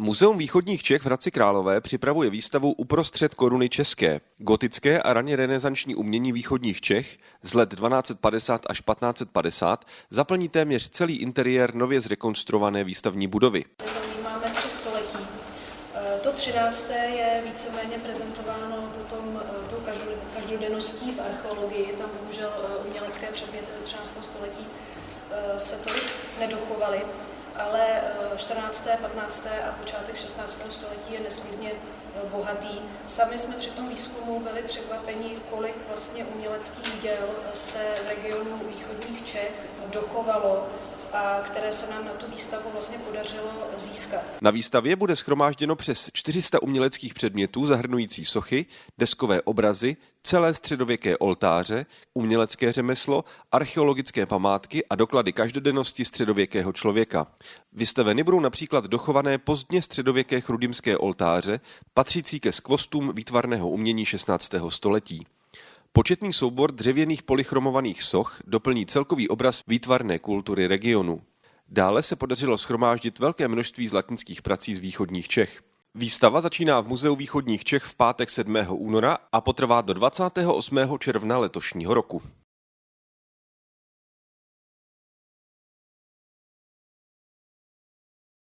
Muzeum východních Čech v Hradci Králové připravuje výstavu Uprostřed koruny české. Gotické a raně renesanční umění východních Čech z let 1250 až 1550 zaplní téměř celý interiér nově zrekonstruované výstavní budovy. Máme tři století. E, to třinácté je víceméně prezentováno potom e, tou každodenností v archeologii. Tam bohužel e, umělecké předměty ze 13. století se tolik nedochovaly ale 14., eh, 15. a počátek 16. století je nesmírně eh, bohatý. Sami jsme při tom výzkumu byli překvapeni, kolik vlastně uměleckých děl se v regionu východních Čech dochovalo které se nám na tu výstavu vlastně podařilo získat. Na výstavě bude schromážděno přes 400 uměleckých předmětů zahrnující sochy, deskové obrazy, celé středověké oltáře, umělecké řemeslo, archeologické památky a doklady každodennosti středověkého člověka. Vystaveny budou například dochované pozdně středověké chrudimské oltáře, patřící ke skvostům výtvarného umění 16. století. Početný soubor dřevěných polychromovaných soch doplní celkový obraz výtvarné kultury regionu. Dále se podařilo schromáždit velké množství zlatnických prací z východních Čech. Výstava začíná v Muzeu východních Čech v pátek 7. února a potrvá do 28. června letošního roku.